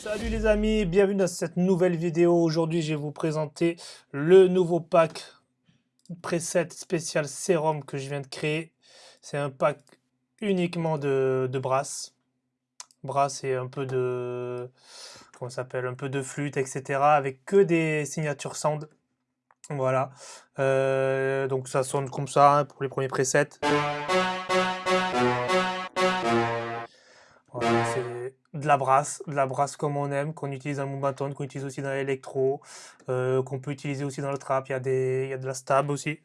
Salut les amis, bienvenue dans cette nouvelle vidéo. Aujourd'hui, je vais vous présenter le nouveau pack preset spécial sérum que je viens de créer. C'est un pack uniquement de, de brass. Brass et un peu de comment s'appelle, un peu de flûte, etc. Avec que des signatures sound. Voilà. Euh, donc ça sonne comme ça hein, pour les premiers presets. La brasse, la brasse comme on aime, qu'on utilise dans le bâton, qu'on utilise aussi dans l'électro, euh, qu'on peut utiliser aussi dans le trap. Il y a, des, il y de la stab aussi.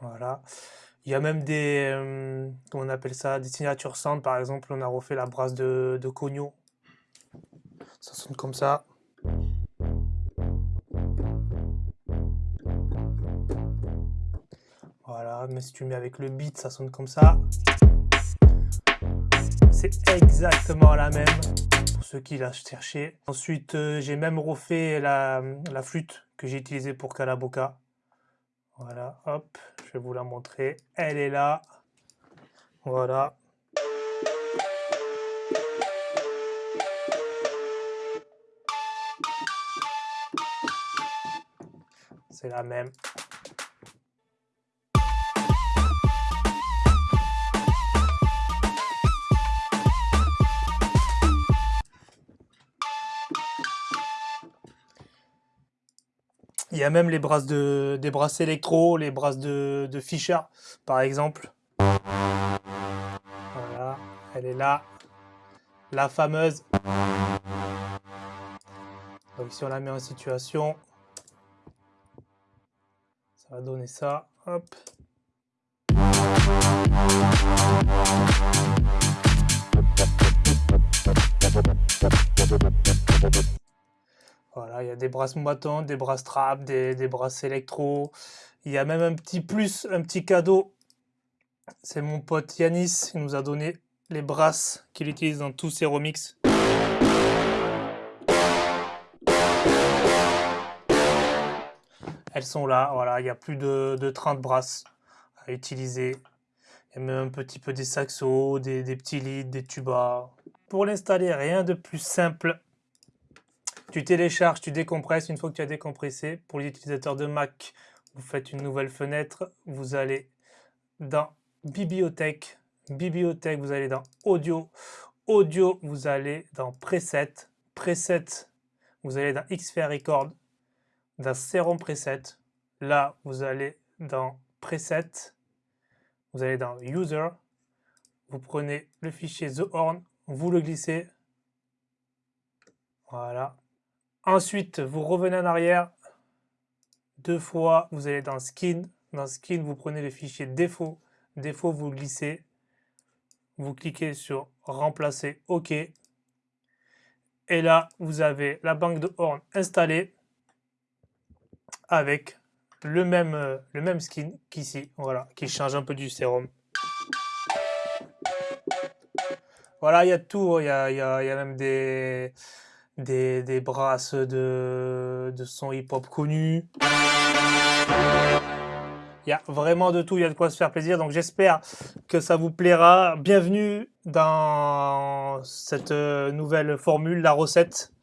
Voilà. Il y a même des, euh, comment on appelle ça, des signatures sound. Par exemple, on a refait la brasse de, de Cogno. Ça sonne comme ça. Mais si tu mets avec le beat, ça sonne comme ça. C'est exactement la même, pour ceux qui la cherché. Ensuite, euh, j'ai même refait la, la flûte que j'ai utilisée pour Calaboca. Voilà, hop, je vais vous la montrer. Elle est là. Voilà. C'est la même. Il y a même les brasses de, des brasses électro, les brasses de, de Fischer, par exemple. Voilà, elle est là. La fameuse. Donc si on la met en situation, ça va donner ça. Hop. Il y a des brasses moitons, des brasses trap, des, des brasses électro. Il y a même un petit plus, un petit cadeau. C'est mon pote Yanis qui nous a donné les brasses qu'il utilise dans tous ses remixes. Elles sont là, voilà, il y a plus de, de 30 brasses à utiliser. Il y a même un petit peu des saxos, des, des petits leads, des tubas. Pour l'installer, rien de plus simple tu télécharges, tu décompresses. Une fois que tu as décompressé, pour les utilisateurs de Mac, vous faites une nouvelle fenêtre. Vous allez dans Bibliothèque. Bibliothèque, vous allez dans Audio. Audio, vous allez dans Preset. Preset, vous allez dans Xfer Record. Dans Serum Preset. Là, vous allez dans Preset. Vous allez dans User. Vous prenez le fichier The Horn. Vous le glissez. Voilà. Ensuite, vous revenez en arrière. Deux fois, vous allez dans Skin. Dans Skin, vous prenez le fichier défaut. Défaut, vous glissez. Vous cliquez sur Remplacer OK. Et là, vous avez la banque de horn installée avec le même, le même skin qu'ici, voilà, qui change un peu du sérum. Voilà, il y a tout, il y a, y a même des, des, des brasses de, de son hip-hop connu. Il y a vraiment de tout, il y a de quoi se faire plaisir. Donc j'espère que ça vous plaira. Bienvenue dans cette euh, nouvelle formule, la recette.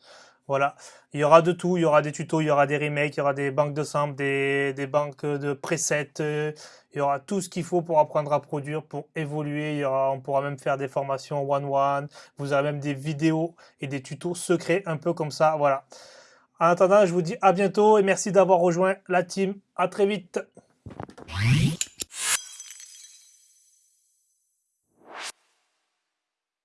Voilà, il y aura de tout, il y aura des tutos, il y aura des remakes, il y aura des banques de samples, des, banques de presets, euh, il y aura tout ce qu'il faut pour apprendre à produire, pour évoluer, il y aura, on pourra même faire des formations one-one, vous aurez même des vidéos et des tutos secrets, un peu comme ça, voilà. En attendant, je vous dis à bientôt et merci d'avoir rejoint la team, à très vite